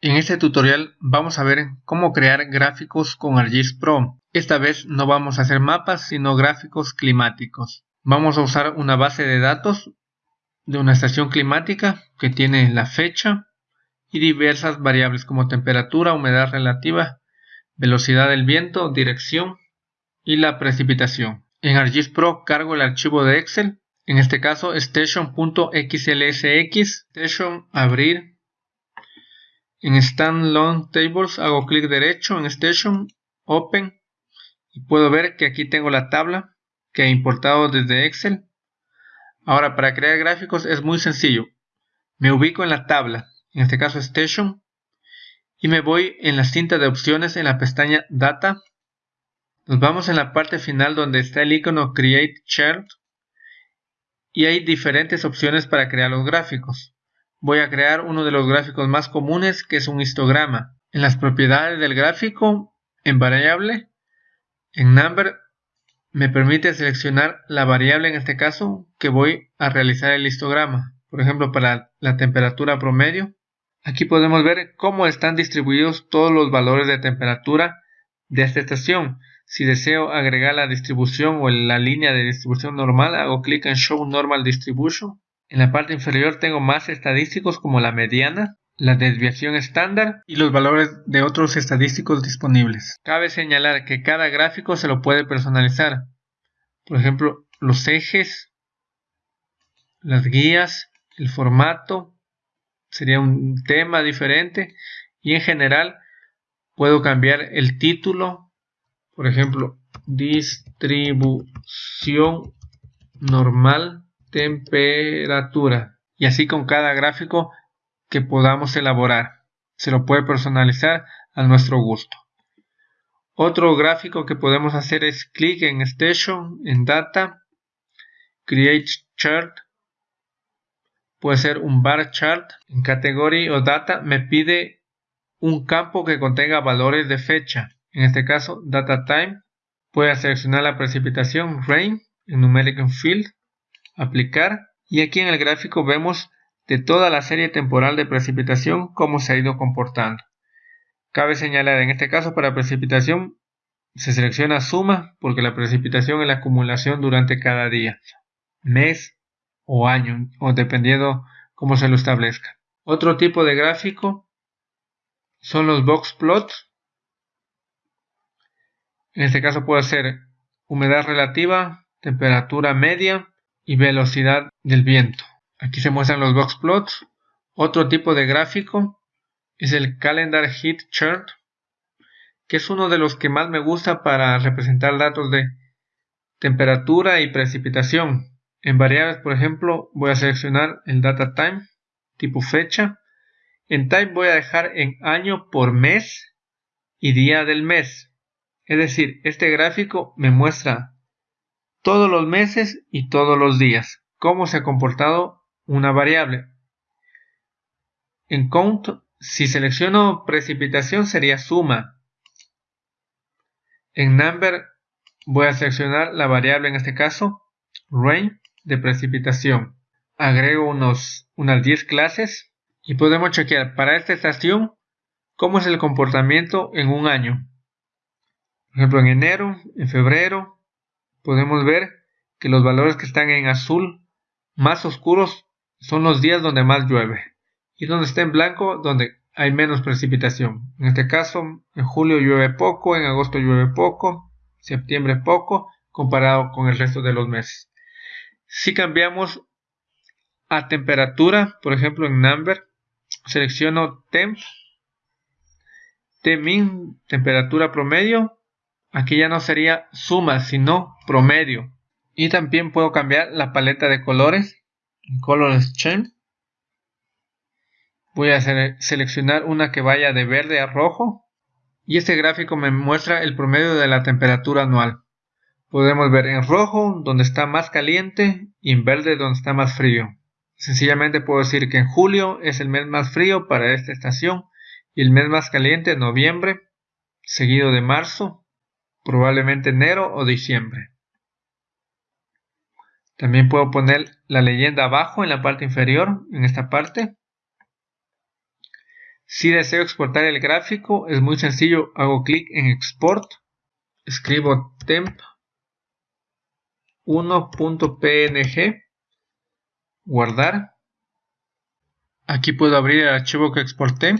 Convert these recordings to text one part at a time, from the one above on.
En este tutorial vamos a ver cómo crear gráficos con ArcGIS Pro. Esta vez no vamos a hacer mapas sino gráficos climáticos. Vamos a usar una base de datos de una estación climática que tiene la fecha y diversas variables como temperatura, humedad relativa, velocidad del viento, dirección y la precipitación. En ArcGIS Pro cargo el archivo de Excel, en este caso station.xlsx, station abrir en Standalone Tables hago clic derecho en Station, Open y puedo ver que aquí tengo la tabla que he importado desde Excel. Ahora para crear gráficos es muy sencillo. Me ubico en la tabla, en este caso Station, y me voy en la cinta de opciones en la pestaña Data. Nos vamos en la parte final donde está el icono Create Chart y hay diferentes opciones para crear los gráficos. Voy a crear uno de los gráficos más comunes que es un histograma. En las propiedades del gráfico, en variable, en number, me permite seleccionar la variable en este caso que voy a realizar el histograma. Por ejemplo, para la temperatura promedio. Aquí podemos ver cómo están distribuidos todos los valores de temperatura de esta estación. Si deseo agregar la distribución o la línea de distribución normal, hago clic en Show Normal Distribution en la parte inferior tengo más estadísticos como la mediana, la desviación estándar y los valores de otros estadísticos disponibles. Cabe señalar que cada gráfico se lo puede personalizar. Por ejemplo, los ejes, las guías, el formato, sería un tema diferente y en general puedo cambiar el título, por ejemplo, distribución normal temperatura y así con cada gráfico que podamos elaborar. Se lo puede personalizar a nuestro gusto. Otro gráfico que podemos hacer es clic en Station, en Data, Create Chart. Puede ser un bar chart. En Category o Data me pide un campo que contenga valores de fecha. En este caso, Data Time. Puede seleccionar la precipitación, Rain, en Numeric Field aplicar y aquí en el gráfico vemos de toda la serie temporal de precipitación cómo se ha ido comportando. Cabe señalar en este caso para precipitación se selecciona suma porque la precipitación es la acumulación durante cada día, mes o año o dependiendo cómo se lo establezca. Otro tipo de gráfico son los box plots. En este caso puede ser humedad relativa, temperatura media y velocidad del viento. Aquí se muestran los box plots. Otro tipo de gráfico es el Calendar Heat Chart, que es uno de los que más me gusta para representar datos de temperatura y precipitación. En variables, por ejemplo, voy a seleccionar el Data Time, tipo fecha. En Type voy a dejar en año por mes y día del mes. Es decir, este gráfico me muestra todos los meses y todos los días. Cómo se ha comportado una variable. En count, si selecciono precipitación sería suma. En number voy a seleccionar la variable en este caso, rain de precipitación. Agrego unos, unas 10 clases y podemos chequear para esta estación cómo es el comportamiento en un año. Por ejemplo, en enero, en febrero, podemos ver que los valores que están en azul más oscuros son los días donde más llueve y donde está en blanco donde hay menos precipitación. En este caso, en julio llueve poco, en agosto llueve poco, septiembre poco, comparado con el resto de los meses. Si cambiamos a temperatura, por ejemplo en number, selecciono temp, min temperatura promedio, Aquí ya no sería suma, sino promedio. Y también puedo cambiar la paleta de colores. Color Scheme. Voy a seleccionar una que vaya de verde a rojo. Y este gráfico me muestra el promedio de la temperatura anual. Podemos ver en rojo donde está más caliente y en verde donde está más frío. Sencillamente puedo decir que en julio es el mes más frío para esta estación y el mes más caliente noviembre, seguido de marzo, probablemente enero o diciembre. También puedo poner la leyenda abajo en la parte inferior, en esta parte. Si deseo exportar el gráfico, es muy sencillo, hago clic en Export, escribo temp 1.png, guardar. Aquí puedo abrir el archivo que exporté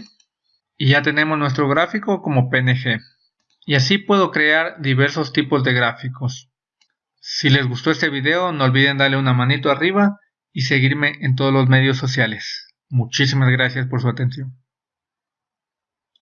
y ya tenemos nuestro gráfico como PNG. Y así puedo crear diversos tipos de gráficos. Si les gustó este video no olviden darle una manito arriba y seguirme en todos los medios sociales. Muchísimas gracias por su atención.